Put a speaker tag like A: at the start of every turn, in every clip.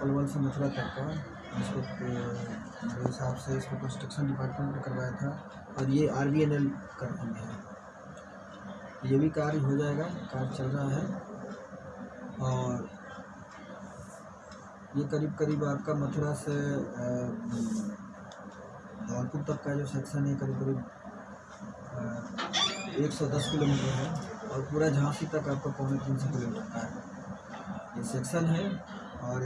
A: से मथुरा तक का इसको मेरे हिसाब से इसको कंस्ट्रक्शन डिपार्टमेंट ने करवाया था, और ये R B N L company है। ये भी कार्य हो जाएगा, कार्य चल रहा है, और ये करीब करीब आपका मथुरा से धौलपुर तक का जो सेक्शन है करीब करीब एक सौ दस किलोमीटर है, और पूरा झांसी तक आपका पौने तीन सौ किलोमीटर का है। ये सेक्शन है, और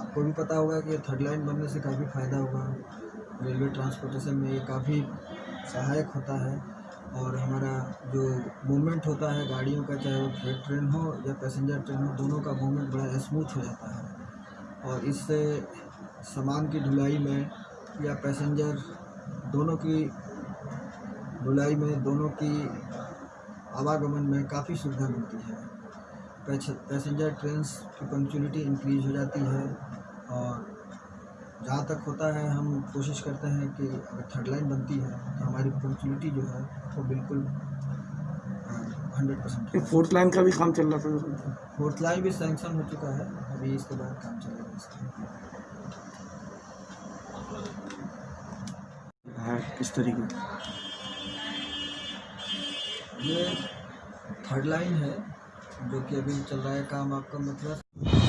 A: आपको भी पता होगा कि थर्ड लाइन बनने से काफ़ी फ़ायदा होगा रेलवे ट्रांसपोर्टेशन में ये काफ़ी सहायक होता है और हमारा जो मूवमेंट होता है गाड़ियों का, चाहे वो फ्रेट ट्रेन हो या पैसेंजर ट्रेन हो, दोनों का मूवमेंट बड़ा स्मूथ हो जाता है। और इससे सामान की ढुलाई में या पैसेंजर दोनों की ढुलाई में, दोनों की आवागमन में काफ़ी सुविधा मिलती है। पैसेंजर ट्रेन की पंक्चुअलिटी इंक्रीज हो जाती है। और जहाँ तक होता है हम कोशिश करते हैं कि अगर थर्ड लाइन बनती है तो हमारी पंक्चुअलिटी जो है वो बिल्कुल हंड्रेड परसेंट
B: फोर्थ लाइन का भी काम चल रहा था?
A: फोर्थ लाइन भी सैंक्शन हो चुका है अभी इसके बाद काम चलेगा इसका।
B: है किस तरीके?
A: ये थर्ड लाइन है जो कि अभी चल रहा है काम आपका मतलब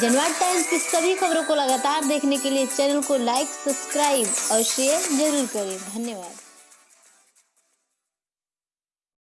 C: जनवाद टाइम्स की सभी खबरों को लगातार देखने के लिए चैनल को लाइक, सब्सक्राइब और शेयर ज़रूर करें। धन्यवाद।